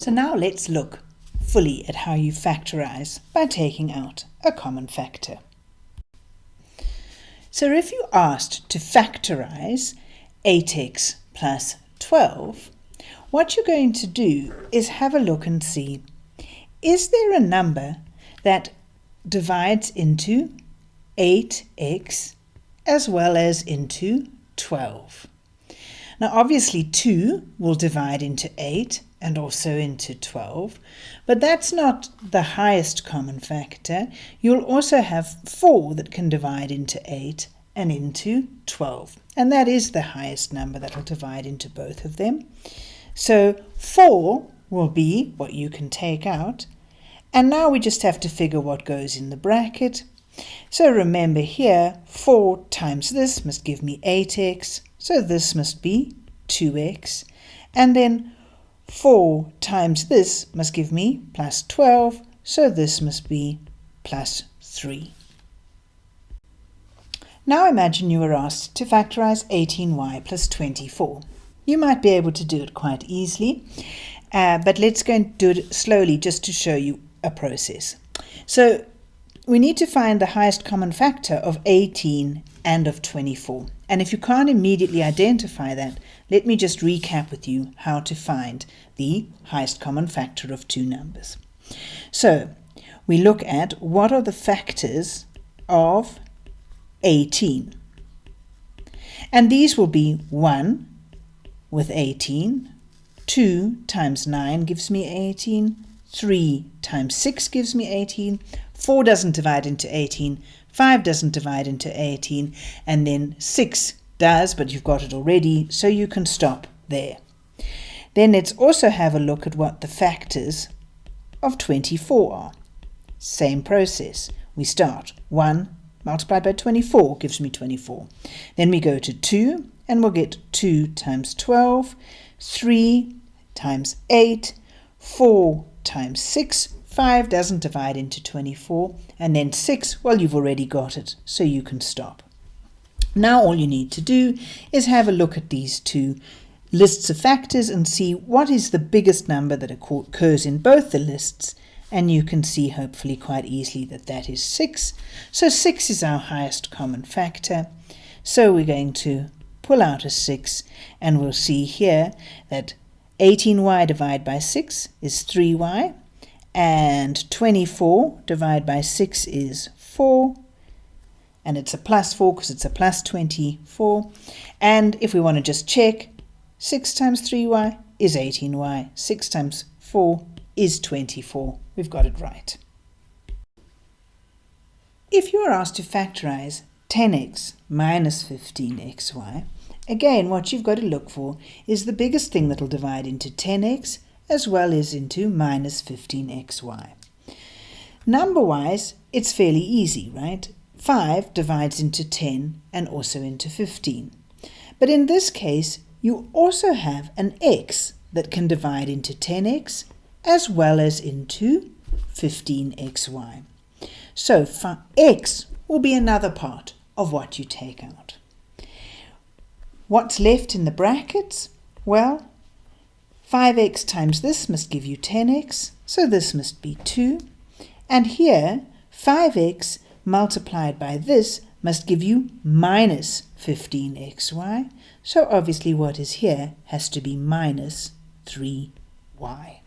So now let's look fully at how you factorize by taking out a common factor. So if you asked to factorize 8x plus 12, what you're going to do is have a look and see, is there a number that divides into 8x as well as into 12? Now obviously 2 will divide into 8 and also into 12, but that's not the highest common factor. You'll also have 4 that can divide into 8 and into 12, and that is the highest number that will divide into both of them. So 4 will be what you can take out, and now we just have to figure what goes in the bracket. So remember here, 4 times this must give me 8x, so this must be 2x, and then 4 times this must give me plus 12, so this must be plus 3. Now imagine you were asked to factorize 18y plus 24. You might be able to do it quite easily, uh, but let's go and do it slowly just to show you a process. So we need to find the highest common factor of 18 and of 24. And if you can't immediately identify that, let me just recap with you how to find the highest common factor of two numbers. So we look at what are the factors of 18. And these will be 1 with 18, 2 times 9 gives me 18, 3 times 6 gives me 18, 4 doesn't divide into 18, 5 doesn't divide into 18, and then 6 does, but you've got it already, so you can stop there. Then let's also have a look at what the factors of 24 are. Same process. We start 1 multiplied by 24 gives me 24. Then we go to 2 and we'll get 2 times 12, 3 times 8, 4 times 6, 5 doesn't divide into 24, and then 6, well you've already got it, so you can stop. Now all you need to do is have a look at these two lists of factors and see what is the biggest number that occurs in both the lists and you can see hopefully quite easily that that is 6. So 6 is our highest common factor. So we're going to pull out a 6 and we'll see here that 18y divided by 6 is 3y and 24 divided by 6 is 4 and it's a plus 4 because it's a plus 24. And if we want to just check, 6 times 3y is 18y. 6 times 4 is 24. We've got it right. If you are asked to factorize 10x minus 15xy, again what you've got to look for is the biggest thing that will divide into 10x as well as into minus 15xy. Number-wise, it's fairly easy, right? 5 divides into 10 and also into 15. But in this case, you also have an x that can divide into 10x as well as into 15xy. So x will be another part of what you take out. What's left in the brackets? Well, 5x times this must give you 10x, so this must be 2. And here, 5x multiplied by this must give you minus 15xy. So obviously what is here has to be minus 3y.